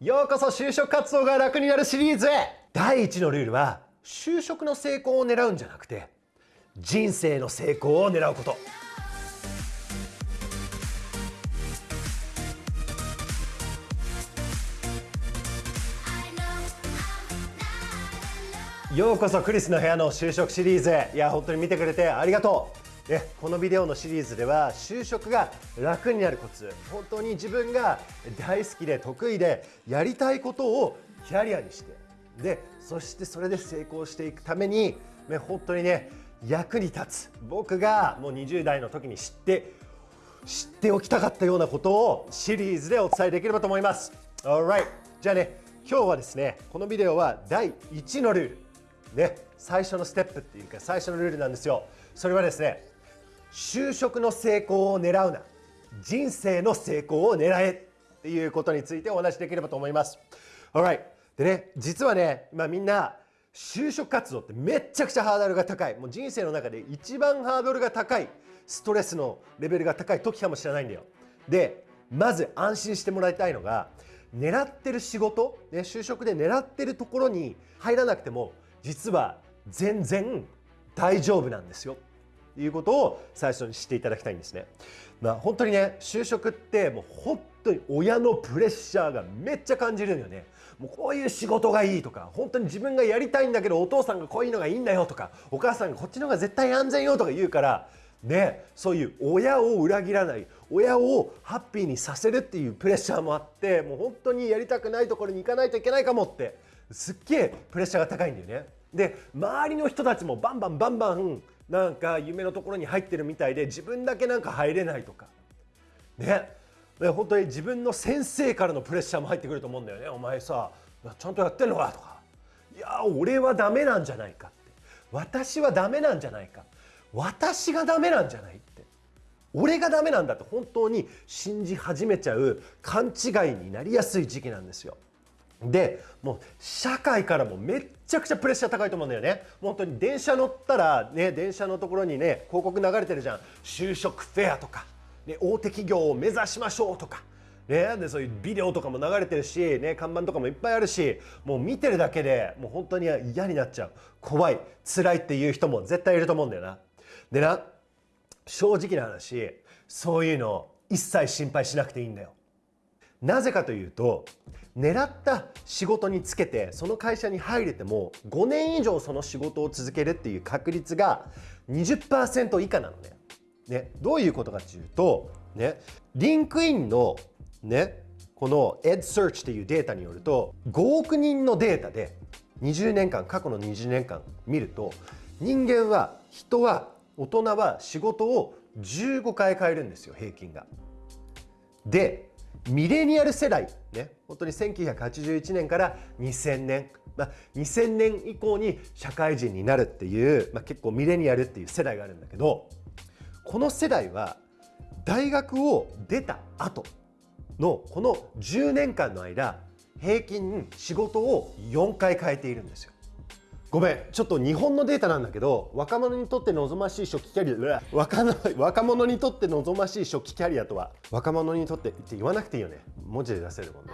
ようこそ就職活動が楽になるシリーズへ。第1のルールは就職の成功を狙うんじゃなくて人生の成功を狙うこと。ようこそクリスの部屋の就職シリーズへ。いや本当に見てくれてありがとう。ね、このビデオのシリーズでは就職が楽になるコツ。本当に自分が大好きで得意でやりたいことをキャリアにしてでそしてそれで成功していくために、ね、本当にね役に立つ。僕がもう20代の時に知って知っておきたかったようなことをシリーズでお伝えできればと思います。Alright じゃあね今日はですねこのビデオは第1のルール。ね最初のステップっていうか最初のルールなんですよ。それはですね就職の成功を狙うな。人生の成功を狙えっていうことについてお話しできればと思います。でね実はね今みんな就職活動ってめっちゃくちゃハードルが高い。もう人生の中で一番ハードルが高いストレスのレベルが高い時かもしれないんだよ。でまず安心してもらいたいのが狙ってる仕事、ね、就職で狙ってるところに入らなくても実は全然大丈夫なんですよ。いうことを最初に知っていただきたいんですね。まあ、本当にね就職ってもう本当に親のプレッシャーがめっちゃ感じるのよね。もうこういう仕事がいいとか本当に自分がやりたいんだけどお父さんがこういうのがいいんだよとかお母さんがこっちの方が絶対安全よとか言うからねそういう親を裏切らない親をハッピーにさせるっていうプレッシャーもあってもう本当にやりたくないところに行かないといけないかもってすっげえプレッシャーが高いんだよね。で周りの人たちもバンバンバンバンなんか夢のところに入ってるみたいで自分だけなんか入れないとか。ね。本当に自分の先生からのプレッシャーも入ってくると思うんだよね。お前さちゃんとやってんのかとか。いや俺はダメなんじゃないかって。私はダメなんじゃないか。私がダメなんじゃないって。俺がダメなんだって。本当に信じ始めちゃう勘違いになりやすい時期なんですよ。でもう社会からもめっちゃくちゃプレッシャー高いと思うんだよね本当に電車乗ったらね電車のところにね広告流れてるじゃん就職フェアとか、ね、大手企業を目指しましょうとかね、でそういうビデオとかも流れてるし、ね、看板とかもいっぱいあるしもう見てるだけでもう本当に嫌になっちゃう怖い辛いっていう人も絶対いると思うんだよな。でな正直な話そういうの一切心配しなくていいんだよ。なぜかというと狙った仕事につけてその会社に入れても5年以上その仕事を続けるっていう確率が20%以下なのね。ねどういうことかというと、ね、リンクインの、ね、この EdSearch っていうデータによると5億人のデータで20年間過去の20年間見ると人間は人は大人は仕事を15回変えるんですよ平均が。でミレニアル世代ね本当に1981年から2000年、まあ、2000年以降に社会人になるっていう、まあ、結構ミレニアルっていう世代があるんだけどこの世代は大学を出た後のこの10年間の間平均仕事を4回変えているんですよ。ごめんちょっと日本のデータなんだけど若者にとって望ましい初期キャリア若若者にとって望ましい初期キャリアとは若者にとってって言わなくていいよね。文字で出せるもんね。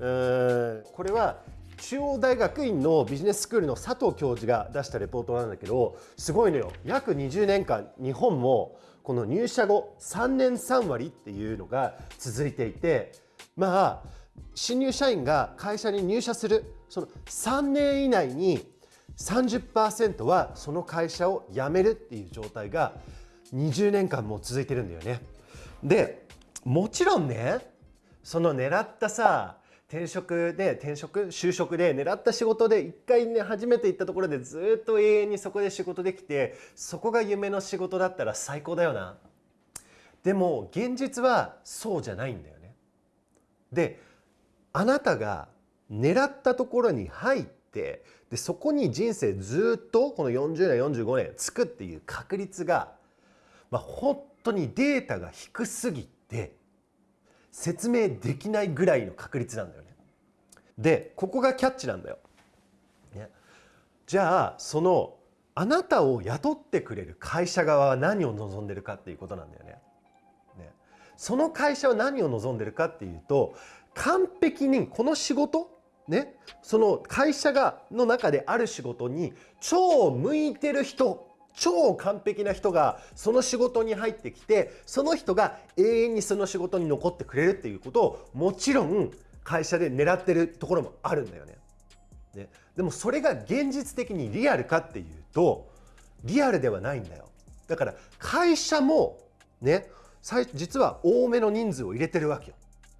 うんこれは中央大学院のビジネススクールの佐藤教授が出したレポートなんだけどすごいのよ。約20年間日本もこの入社後3年3割っていうのが続いていてまあ新入社員が会社に入社するその3年以内に30%はその会社を辞めるっていう状態が20年間も続いてるんだよね。でもちろんねその狙ったさ転職で転職就職で狙った仕事で一回ね初めて行ったところでずっと永遠にそこで仕事できてそこが夢の仕事だったら最高だよな。でも現実はそうじゃないんだよね。であなたが狙ったところに入っててでそこに人生ずっとこの40年45年つくっていう確率が、まあ、本当にデータが低すぎて説明できないぐらいの確率なんだよね。でここがキャッチなんだよ。ね、じゃあそのあなたを雇ってくれる会社側は何を望んでるかっていうことなんだよね。ねその会社は何を望んでるかっていうと完璧にこの仕事ねその会社がの中である仕事に超向いてる人超完璧な人がその仕事に入ってきてその人が永遠にその仕事に残ってくれるっていうことをもちろん会社で狙ってるところもあるんだよね。ねでもそれが現実的にリアルかっていうとリアルではないんだよ。だから会社もね実は多めの人数を入れてるわけよ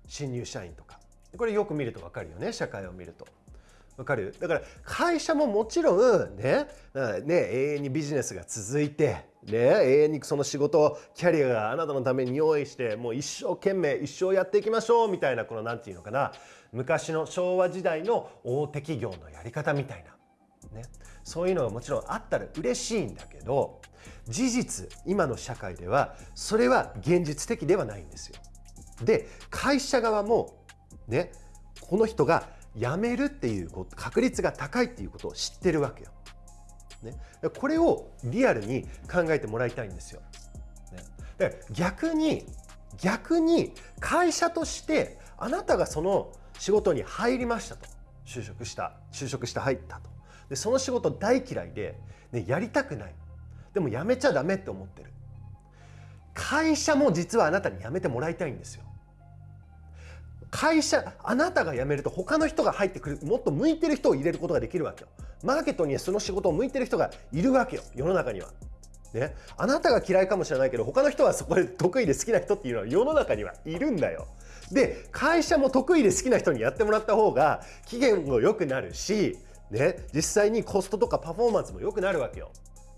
新入社員とかこれよく見ると分かるよね社会を見ると。わかる？だから会社ももちろんねね永遠にビジネスが続いてね永遠にその仕事キャリアがあなたのために用意してもう一生懸命一生やっていきましょうみたいなこの何て言うのかな。昔の昭和時代の大手企業のやり方みたいな、ね、そういうのがもちろんあったら嬉しいんだけど事実今の社会ではそれは現実的ではないんですよ。で会社側もねこの人が辞めるっていう確率が高いっていうことを知ってるわけよ。ね、これをリアルに考えてもらいたいんですよ。ね、で逆に逆に会社としてあなたがその仕事に入りましたと。就職した就職して入ったと。でその仕事大嫌いで、ね、やりたくない。でも辞めちゃダメって思ってる。会社も実はあなたに辞めてもらいたいんですよ。会社あなたが辞めると他の人が入ってくるもっと向いてる人を入れることができるわけよマーケットにはその仕事を向いてる人がいるわけよ世の中にはね、あなたが嫌いかもしれないけど他の人はそこで得意で好きな人っていうのは世の中にはいるんだよ。で会社も得意で好きな人にやってもらった方が期限も良くなるし、ね、実際にコストとかパフォーマンスも良くなるわけよ。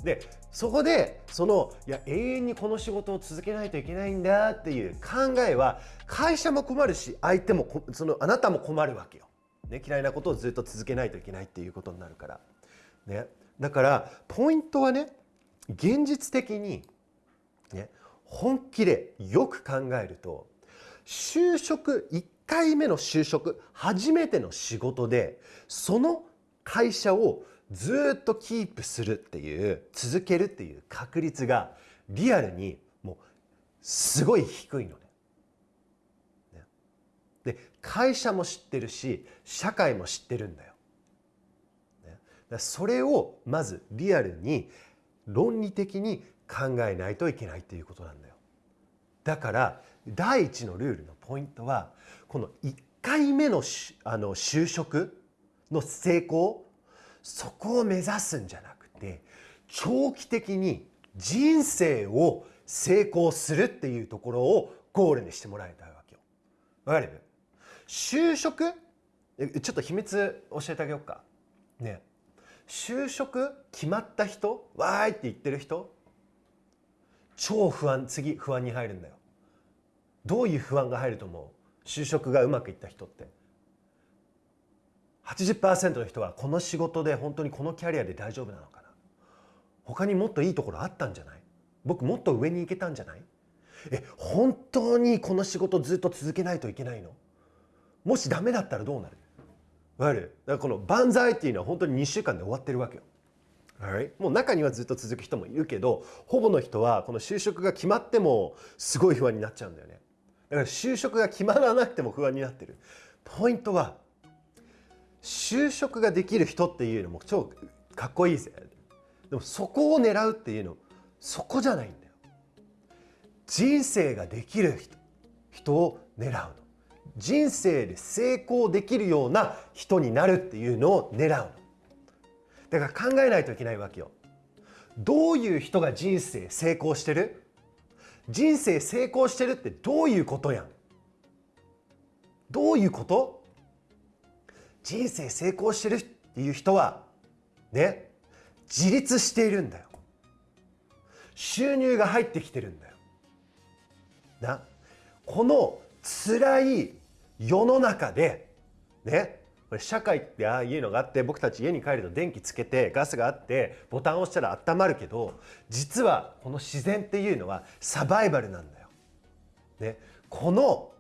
でそこでそのいや永遠にこの仕事を続けないといけないんだっていう考えは会社も困るし相手もそのあなたも困るわけよ、ね、嫌いなことをずっと続けないといけないっていうことになるから、ね、だからポイントはね現実的に、ね、本気でよく考えると就職1回目の就職初めての仕事でその会社をずっとキープするっていう続けるっていう確率がリアルにもうすごい低いのね。ねで会社も知ってるし社会も知ってるんだよ。ね、それをまずリアルに論理的に考えないといけないっていうことなんだよ。だから第一のルールのポイントはこの1回目のあの就職の成功そこを目指すんじゃなくて長期的に人生を成功するっていうところをゴールにしてもらいたいわけよ。わかる就職？ちょっと秘密教えてあげようか。ね就職決まった人？わーいって言ってる人？超不安次不安に入るんだよ。どういう不安が入ると思う？就職がうまくいった人って。80%の人はこの仕事で本当にこのキャリアで大丈夫なのかな？他にもっといいところあったんじゃない？僕もっと上に行けたんじゃない？え本当にこの仕事ずっと続けないといけないの？もしダメだったらどうなる？わかる？だからこの万歳っていうのは本当に2週間で終わってるわけよ。Right? もう中にはずっと続く人もいるけどほぼの人はこの就職が決まってもすごい不安になっちゃうんだよね。だから就職が決まらなくても不安になってる。ポイントは就職ができる人っていうのも超かっこいいぜでもそこを狙うっていうのそこじゃないんだよ。人生ができる人人を狙うの。人生で成功できるような人になるっていうのを狙うの。だから考えないといけないわけよ。どういう人が人生成功してる？人生成功してるってどういうことやん？どういうこと？人生成功してるっていう人はね自立しているんだよ収入が入ってきてるんだよなこの辛い世の中でねこれ社会ってああいうのがあって僕たち家に帰ると電気つけてガスがあってボタンを押したら温まるけど実はこの自然っていうのはサバイバルなんだよ。ね、この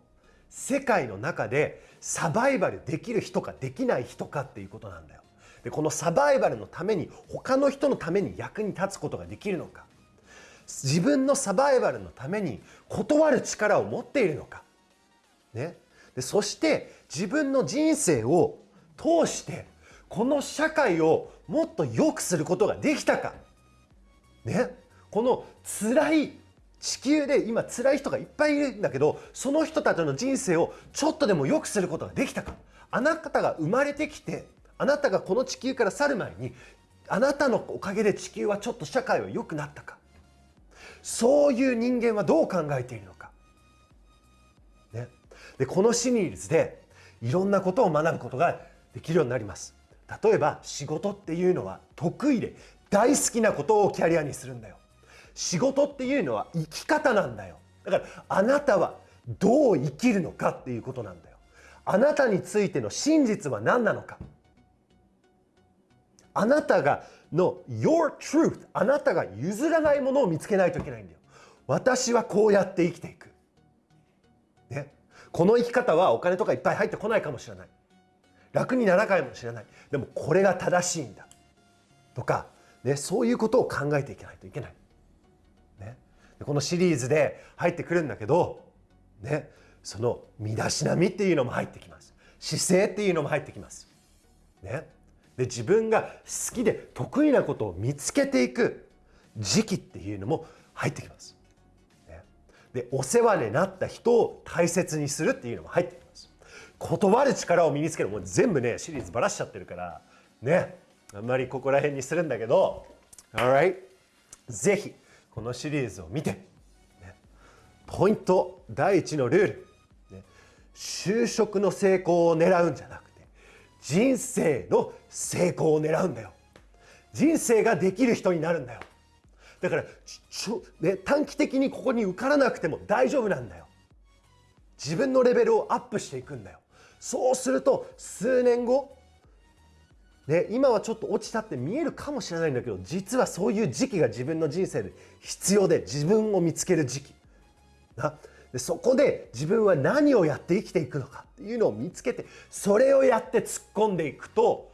世界の中でサバイバルできる人かできない人かっていうことなんだよ。でこのサバイバルのために他の人のために役に立つことができるのか。自分のサバイバルのために断る力を持っているのか、ね、でそして自分の人生を通してこの社会をもっと良くすることができたか。ね。この辛い地球で今辛い人がいっぱいいるんだけどその人たちの人生をちょっとでも良くすることができたか。あなたが生まれてきてあなたがこの地球から去る前にあなたのおかげで地球はちょっと社会は良くなったか。そういう人間はどう考えているのか、ね、でこのシリーズでいろんなことを学ぶことができるようになります。例えば仕事っていうのは得意で大好きなことをキャリアにするんだよ。仕事っていうのは生き方なんだよ。だからあなたはどう生きるのかっていうことなんだよ。あなたについての真実は何なのか。あなたがの your truth あなたが譲らないものを見つけないといけないんだよ。私はこうやって生きていく、ね、この生き方はお金とかいっぱい入ってこないかもしれない。楽にならないかもしれない。でもこれが正しいんだ。とか、ね、そういうことを考えていかないといけない、このシリーズで入ってくるんだけど、ね、その身だしなみっていうのも入ってきます。姿勢っていうのも入ってきます。ね。で自分が好きで得意なことを見つけていく時期っていうのも入ってきます。ね、でお世話になった人を大切にするっていうのも入ってきます。断る力を身につける。もう全部ねシリーズばらしちゃってるから。ね。あんまりここら辺にするんだけど。Alright ぜひこのシリーズを見て、ね、ポイント第一のルール、ね、就職の成功を狙うんじゃなくて人生の成功を狙うんだよ。人生ができる人になるんだよ。だからちょ、ね、短期的にここに受からなくても大丈夫なんだよ。自分のレベルをアップしていくんだよ。そうすると数年後ね、今はちょっと落ちたって見えるかもしれないんだけど実はそういう時期が自分の人生で必要で自分を見つける時期。な。でそこで自分は何をやって生きていくのかっていうのを見つけてそれをやって突っ込んでいくと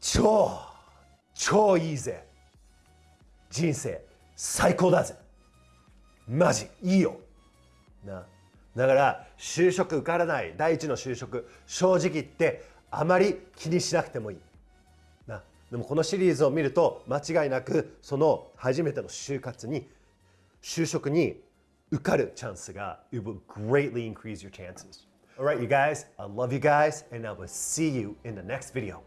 超超いいぜ。人生最高だぜ。マジいいよ。な。だから就職受からない。第一の就職。正直言ってあまり気にしなくてもいいなでもこのシリーズを見ると間違いなくその初めての就活に就職に受かるチャンスが it will greatly increase your chances. Alright you guys, I love you guys and I will see you in the next video.